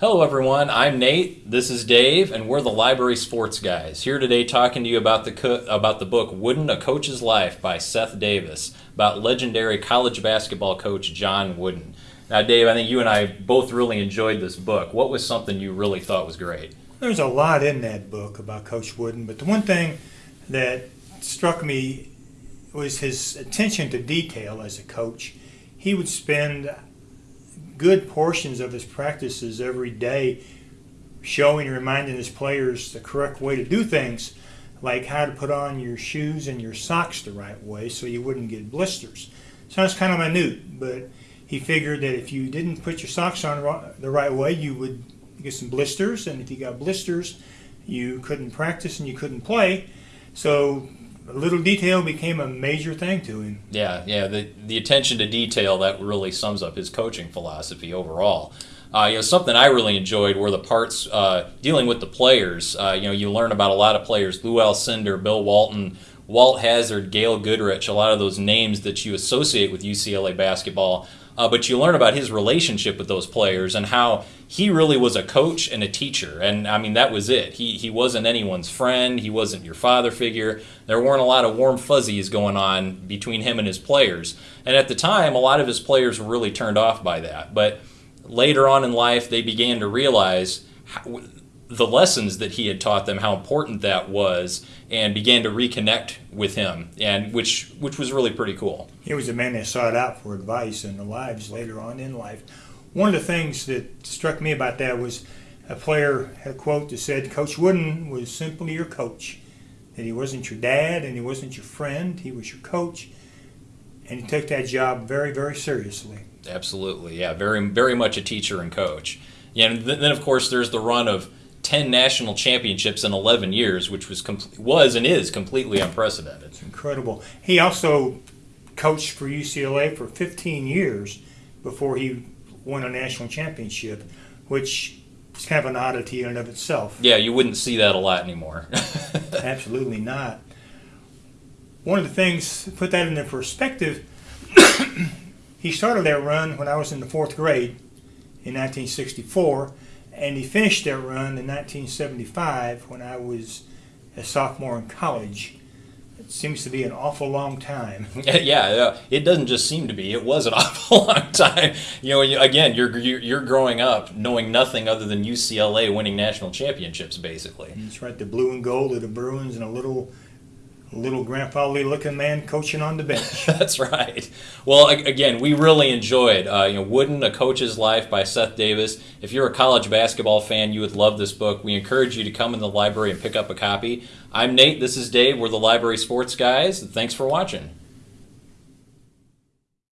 Hello, everyone. I'm Nate. This is Dave, and we're the Library Sports Guys. Here today, talking to you about the about the book "Wooden: A Coach's Life" by Seth Davis, about legendary college basketball coach John Wooden. Now, Dave, I think you and I both really enjoyed this book. What was something you really thought was great? There's a lot in that book about Coach Wooden, but the one thing that struck me was his attention to detail as a coach. He would spend good portions of his practices every day showing and reminding his players the correct way to do things, like how to put on your shoes and your socks the right way so you wouldn't get blisters. Sounds kind of minute, but he figured that if you didn't put your socks on the right way, you would get some blisters, and if you got blisters, you couldn't practice and you couldn't play. So a little detail became a major thing to him. Yeah, yeah. The the attention to detail that really sums up his coaching philosophy overall. Uh, you know, something I really enjoyed were the parts uh, dealing with the players. Uh, you know, you learn about a lot of players: Lou Alcindor, Bill Walton, Walt Hazzard, Gail Goodrich. A lot of those names that you associate with UCLA basketball uh, but you learn about his relationship with those players and how he really was a coach and a teacher. And I mean, that was it. He, he wasn't anyone's friend, he wasn't your father figure. There weren't a lot of warm fuzzies going on between him and his players. And at the time, a lot of his players were really turned off by that. But later on in life, they began to realize the lessons that he had taught them, how important that was, and began to reconnect with him, and which which was really pretty cool. He was a man that sought out for advice in the lives later on in life. One of the things that struck me about that was a player had a quote that said, "Coach Wooden was simply your coach. That he wasn't your dad and he wasn't your friend. He was your coach, and he took that job very, very seriously." Absolutely, yeah, very, very much a teacher and coach. Yeah, and then of course there's the run of 10 national championships in 11 years, which was was and is completely unprecedented. It's incredible. He also coached for UCLA for 15 years before he won a national championship, which is kind of an oddity in and of itself. Yeah, you wouldn't see that a lot anymore. Absolutely not. One of the things, put that into perspective, he started that run when I was in the fourth grade in 1964 and he finished that run in 1975 when I was a sophomore in college. It seems to be an awful long time. yeah, it doesn't just seem to be. It was an awful long time. You know, again, you're you're growing up knowing nothing other than UCLA winning national championships, basically. That's right. The blue and gold of the Bruins and a little little grandfatherly looking man coaching on the bench. That's right. Well, again, we really enjoyed uh, you know Wooden: A Coach's Life by Seth Davis. If you're a college basketball fan, you would love this book. We encourage you to come in the library and pick up a copy. I'm Nate. This is Dave. We're the Library Sports Guys. Thanks for watching.